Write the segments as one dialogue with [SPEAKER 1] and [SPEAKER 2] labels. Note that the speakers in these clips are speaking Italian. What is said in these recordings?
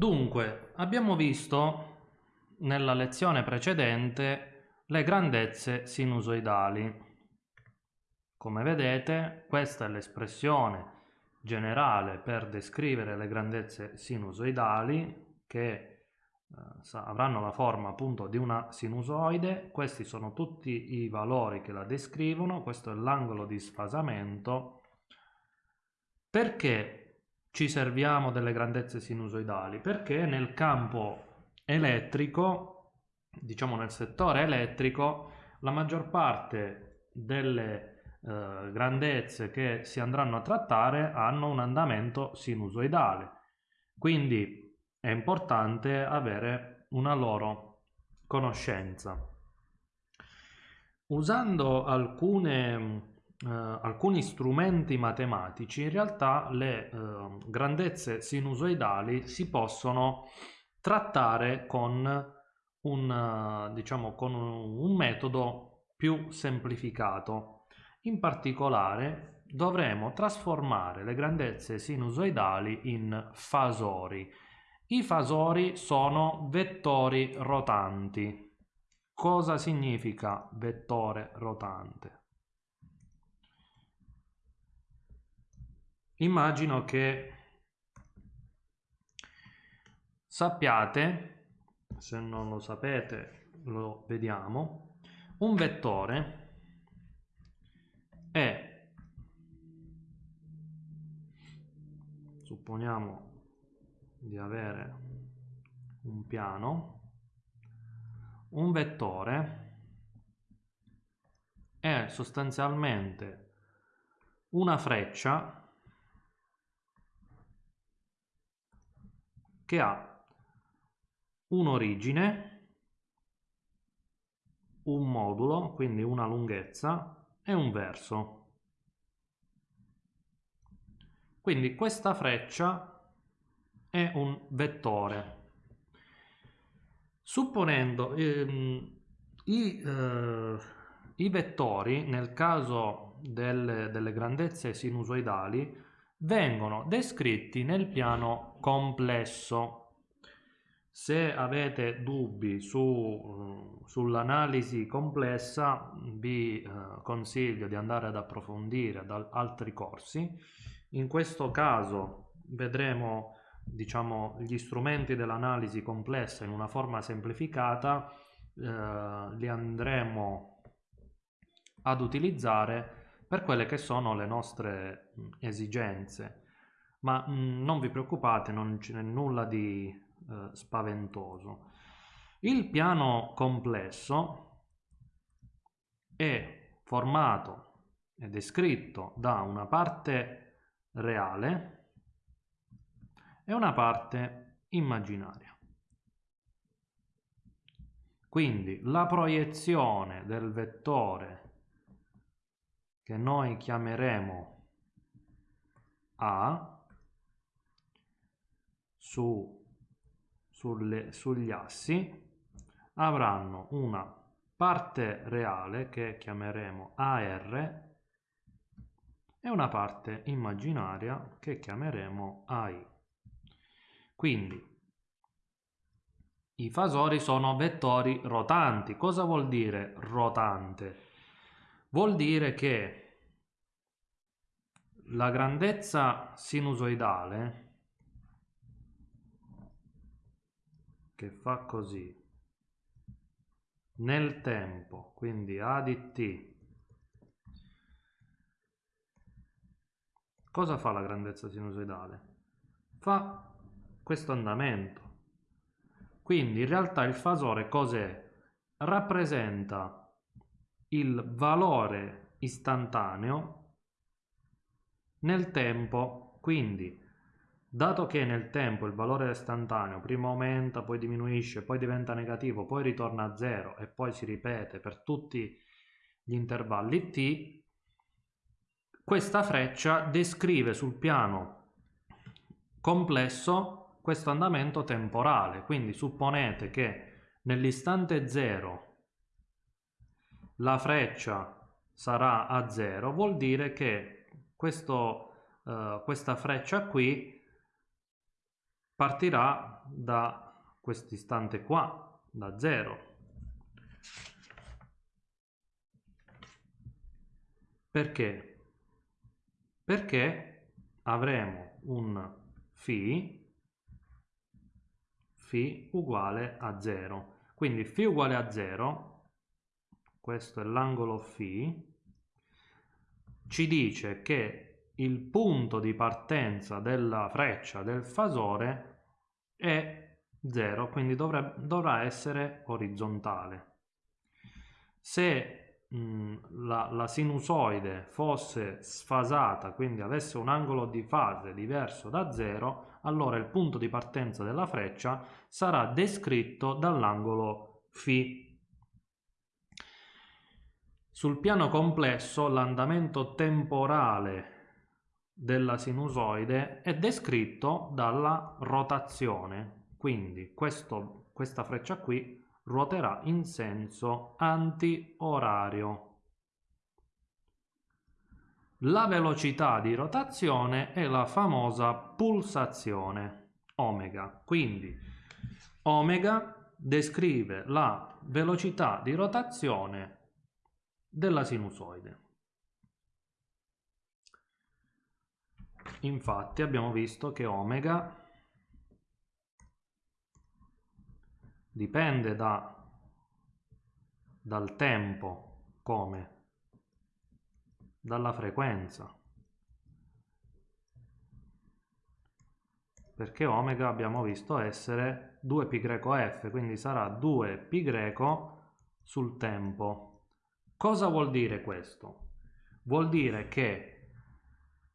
[SPEAKER 1] Dunque, abbiamo visto nella lezione precedente le grandezze sinusoidali. Come vedete, questa è l'espressione generale per descrivere le grandezze sinusoidali che eh, avranno la forma appunto di una sinusoide. Questi sono tutti i valori che la descrivono, questo è l'angolo di sfasamento. Perché ci serviamo delle grandezze sinusoidali? Perché nel campo elettrico, diciamo nel settore elettrico, la maggior parte delle eh, grandezze che si andranno a trattare hanno un andamento sinusoidale. Quindi è importante avere una loro conoscenza. Usando alcune Uh, alcuni strumenti matematici, in realtà le uh, grandezze sinusoidali si possono trattare con un, uh, diciamo, con un metodo più semplificato. In particolare dovremo trasformare le grandezze sinusoidali in fasori. I fasori sono vettori rotanti. Cosa significa vettore rotante? Immagino che sappiate, se non lo sapete lo vediamo, un vettore è, supponiamo di avere un piano, un vettore è sostanzialmente una freccia che ha un'origine, un modulo, quindi una lunghezza, e un verso. Quindi questa freccia è un vettore. Supponendo ehm, i, eh, i, vettori, nel caso delle, delle grandezze sinusoidali, vengono descritti nel piano complesso. Se avete dubbi su, uh, sull'analisi complessa vi uh, consiglio di andare ad approfondire da altri corsi. In questo caso vedremo diciamo, gli strumenti dell'analisi complessa in una forma semplificata, uh, li andremo ad utilizzare per quelle che sono le nostre esigenze. Ma mh, non vi preoccupate, non c'è nulla di eh, spaventoso. Il piano complesso è formato e descritto da una parte reale e una parte immaginaria. Quindi la proiezione del vettore che noi chiameremo A su, sulle, sugli assi avranno una parte reale che chiameremo AR e una parte immaginaria che chiameremo AI. Quindi i fasori sono vettori rotanti. Cosa vuol dire rotante? Vuol dire che la grandezza sinusoidale che fa così nel tempo, quindi A di t, cosa fa la grandezza sinusoidale? Fa questo andamento. Quindi in realtà il fasore cos'è? Rappresenta il valore istantaneo nel tempo. Quindi, dato che nel tempo il valore istantaneo prima aumenta, poi diminuisce, poi diventa negativo, poi ritorna a zero e poi si ripete per tutti gli intervalli t, questa freccia descrive sul piano complesso questo andamento temporale. Quindi supponete che nell'istante 0 la freccia sarà a 0, vuol dire che questo, uh, questa freccia qui partirà da questo istante qua, da 0. Perché? Perché avremo un φ, φ uguale a 0. Quindi φ uguale a 0, questo è l'angolo φ, ci dice che il punto di partenza della freccia del fasore è 0, quindi dovrà, dovrà essere orizzontale. Se la, la, sinusoide fosse sfasata, quindi avesse un angolo di fase diverso da 0, allora il punto di partenza della freccia sarà descritto dall'angolo φ. Sul piano complesso l'andamento temporale della sinusoide è descritto dalla rotazione, quindi questo, questa freccia qui ruoterà in senso anti-orario. La velocità di rotazione è la famosa pulsazione omega. Quindi omega descrive la velocità di rotazione della sinusoide. Infatti abbiamo visto che omega dipende da, dal tempo, come? Dalla frequenza. Perché omega abbiamo visto essere 2πf, quindi sarà 2π sul tempo. Cosa vuol dire questo? Vuol dire che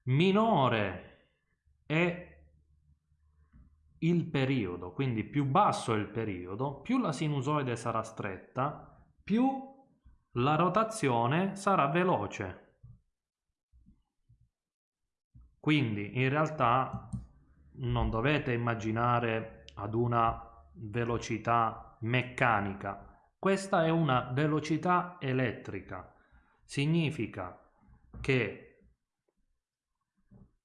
[SPEAKER 1] minore è il periodo, quindi più basso è il periodo, più la sinusoide sarà stretta, più la rotazione sarà veloce. Quindi in realtà non dovete immaginare ad una velocità meccanica, questa è una velocità elettrica. Significa che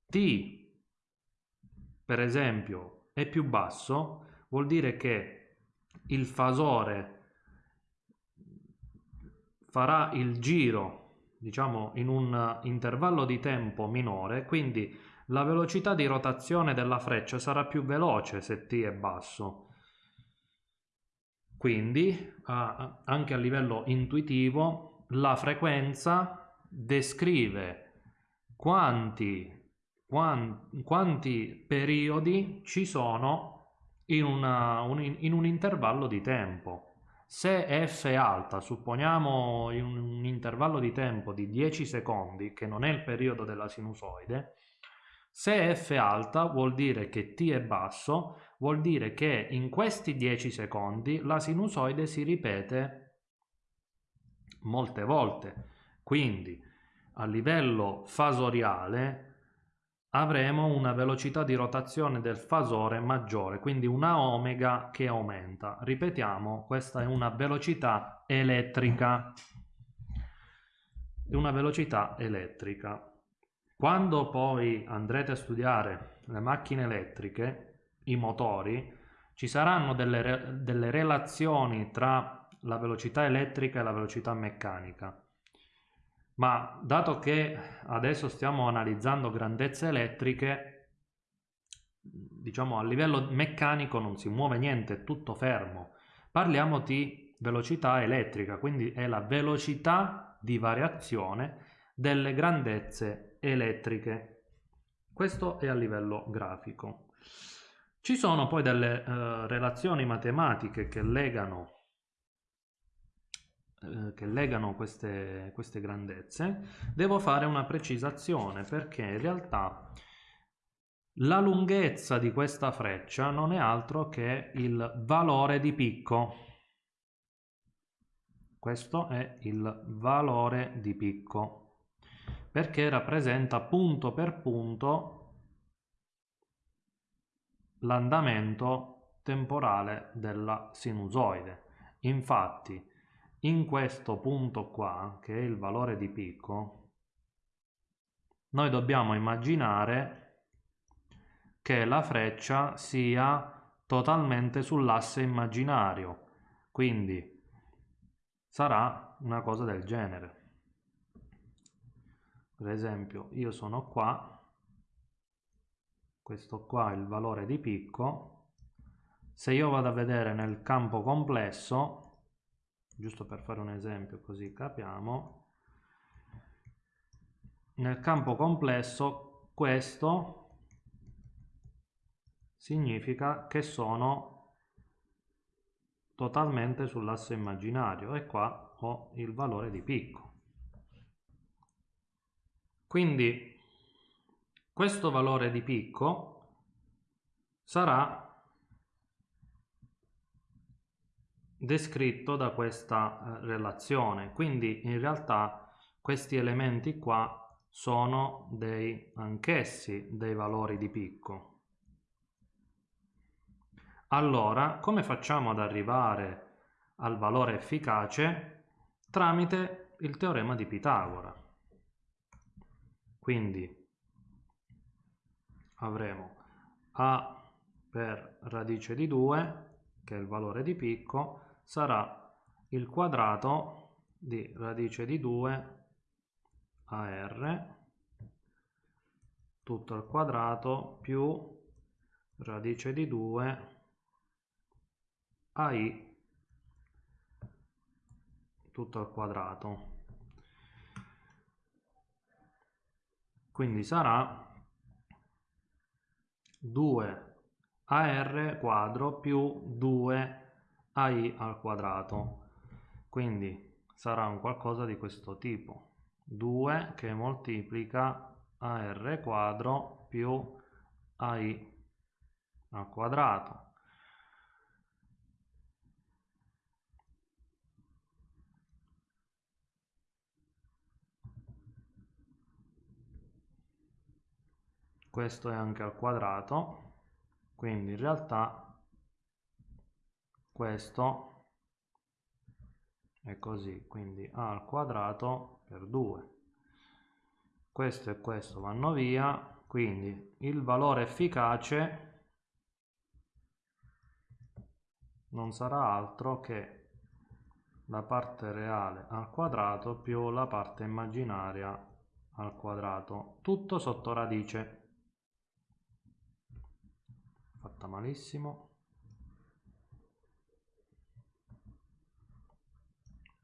[SPEAKER 1] t, per esempio, è più basso, vuol dire che il fasore farà il giro, diciamo, in un intervallo di tempo minore, quindi la velocità di rotazione della freccia sarà più veloce se t è basso. Quindi, anche a livello intuitivo, la frequenza descrive quanti quanti periodi ci sono in, una, un, in, un intervallo di tempo. Se f è alta, supponiamo in un intervallo di tempo di 10 secondi, che non è il periodo della sinusoide, se f è alta vuol dire che t è basso, vuol dire che in questi 10 secondi la sinusoide si ripete molte volte. Quindi a livello fasoriale avremo una velocità di rotazione del fasore maggiore, quindi una omega che aumenta. Ripetiamo, questa è una velocità elettrica. Una velocità elettrica. Quando poi andrete a studiare le macchine elettriche, i motori, ci saranno delle, delle relazioni tra la velocità elettrica e la velocità meccanica ma dato che adesso stiamo analizzando grandezze elettriche, diciamo a livello meccanico non si muove niente, è tutto fermo. Parliamo di velocità elettrica, quindi è la velocità di variazione delle grandezze elettriche. Questo è a livello grafico. Ci sono poi delle eh, relazioni matematiche che legano eh, che legano queste, queste grandezze, devo fare una precisazione perché in realtà la lunghezza di questa freccia non è altro che il valore di picco. Questo è il valore di picco perché rappresenta punto per punto l'andamento temporale della sinusoide. Infatti in questo punto qua, che è il valore di picco, noi dobbiamo immaginare che la freccia sia totalmente sull'asse immaginario, quindi sarà una cosa del genere. Per esempio, io sono qua, questo qua è il valore di picco, se io vado a vedere nel campo complesso, giusto per fare un esempio così capiamo, nel campo complesso questo significa che sono totalmente sull'asse immaginario e qua ho il valore di picco. Quindi questo valore di picco sarà descritto da questa eh, relazione. Quindi in realtà questi elementi qua sono dei anch'essi dei valori di picco. Allora, come facciamo ad arrivare al valore efficace? Tramite il teorema di Pitagora. Quindi avremo a per radice di 2, che è il valore di picco, sarà il quadrato di radice di 2 AR tutto al quadrato più radice di 2 AI tutto al quadrato quindi sarà 2 AR quadro più 2 AI al quadrato quindi sarà un qualcosa di questo tipo 2 che moltiplica AR quadro più AI al quadrato. Questo è anche al quadrato, quindi in realtà questo è così. Quindi a al quadrato per 2 questo e questo vanno via. Quindi il valore efficace non sarà altro che la parte reale al quadrato più la parte immaginaria al quadrato. Tutto sotto radice fatta malissimo.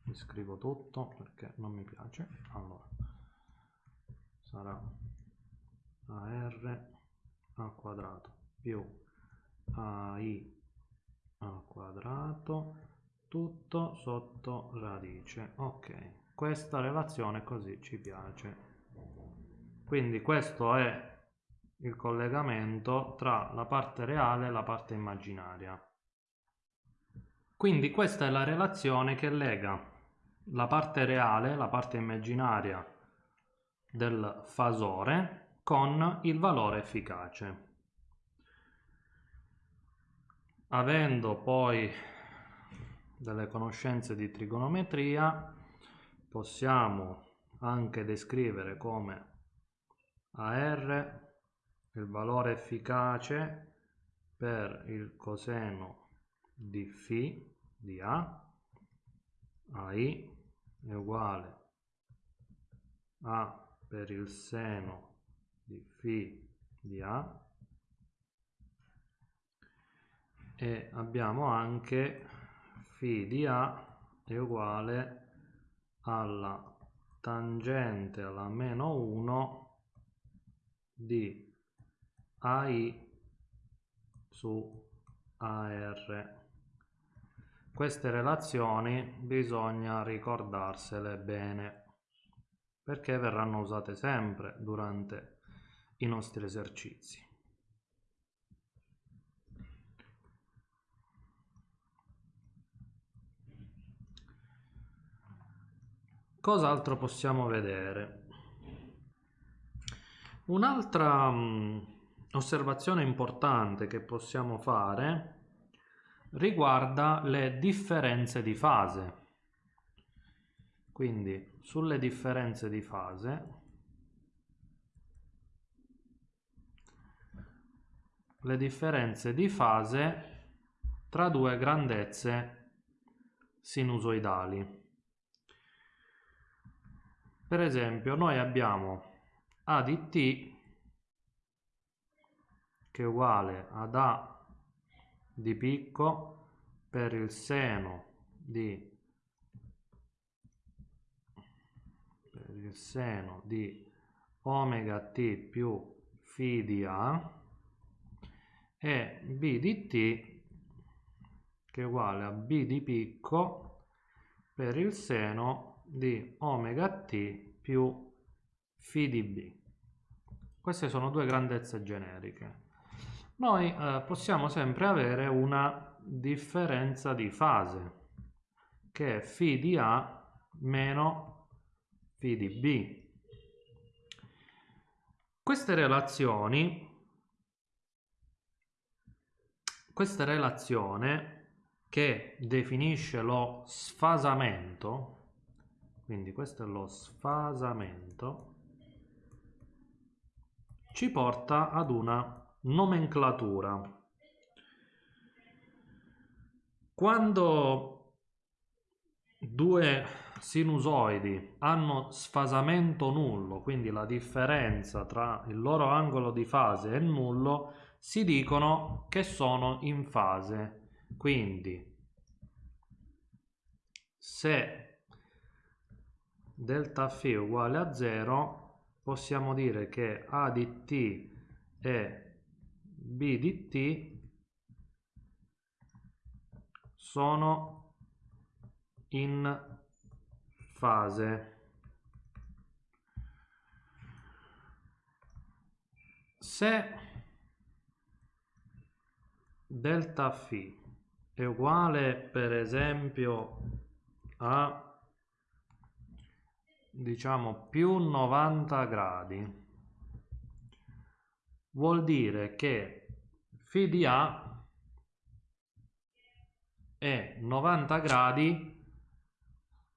[SPEAKER 1] Mi scrivo tutto perché non mi piace. Allora sarà AR al quadrato più AI al quadrato tutto sotto radice. Ok questa relazione così ci piace. Quindi questo è il collegamento tra la parte reale e la parte immaginaria quindi questa è la relazione che lega la parte reale, la parte immaginaria del fasore con il valore efficace. Avendo poi delle conoscenze di trigonometria possiamo anche descrivere come AR il valore efficace per il coseno di φ di A, AI è uguale a per il seno di φ di A e abbiamo anche φ di A è uguale alla tangente alla meno 1 di AI su AR queste relazioni bisogna ricordarsele bene perché verranno usate sempre durante i nostri esercizi. Cos'altro possiamo vedere? Un'altra osservazione importante che possiamo fare riguarda le differenze di fase. Quindi sulle differenze di fase le differenze di fase tra due grandezze sinusoidali. Per esempio, noi abbiamo A di t che è uguale ad A di picco per il seno di per il seno di omega t più φ di A e B di t che è uguale a B di picco per il seno di omega t più φ di B. Queste sono due grandezze generiche. Noi eh, possiamo sempre avere una differenza di fase che è φ di A meno φ di B. Queste relazioni questa relazione che definisce lo sfasamento, quindi questo è lo sfasamento, ci porta ad una nomenclatura. Quando due sinusoidi hanno sfasamento nullo, quindi la differenza tra il loro angolo di fase è nullo, si dicono che sono in fase. Quindi se delta φ è uguale a 0 possiamo dire che A di t e B di t sono in fase. Se delta φ è uguale per esempio a diciamo più 90 gradi vuol dire che φ di A è 90 gradi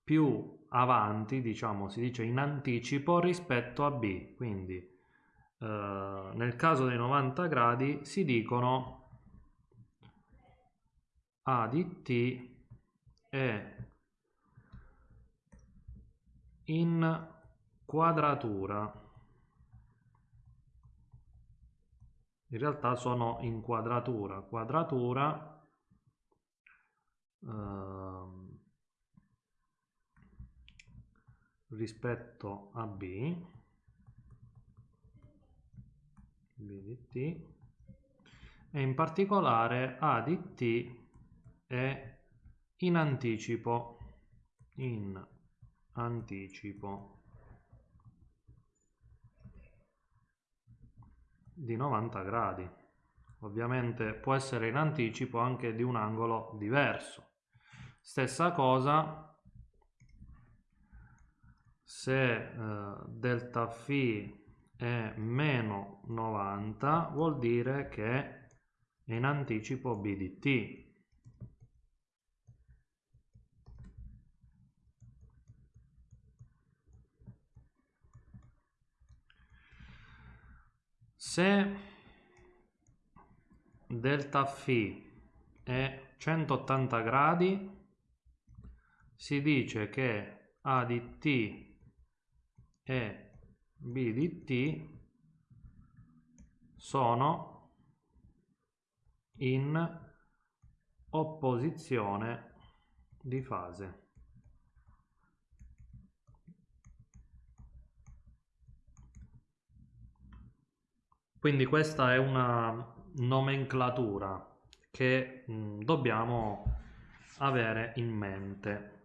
[SPEAKER 1] più avanti, diciamo si dice in anticipo rispetto a B, quindi eh, nel caso dei 90 gradi si dicono a di t è in quadratura. In realtà sono in quadratura. Quadratura eh, rispetto a B, B di t, e in particolare A di t è in anticipo in anticipo di 90 gradi. Ovviamente può essere in anticipo anche di un angolo diverso. Stessa cosa se eh, delta φ è meno 90 vuol dire che è in anticipo b di t se delta φ è 180 gradi si dice che A di t e B di t sono in opposizione di fase. Quindi questa è una nomenclatura che mh, dobbiamo avere in mente.